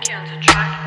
can't attract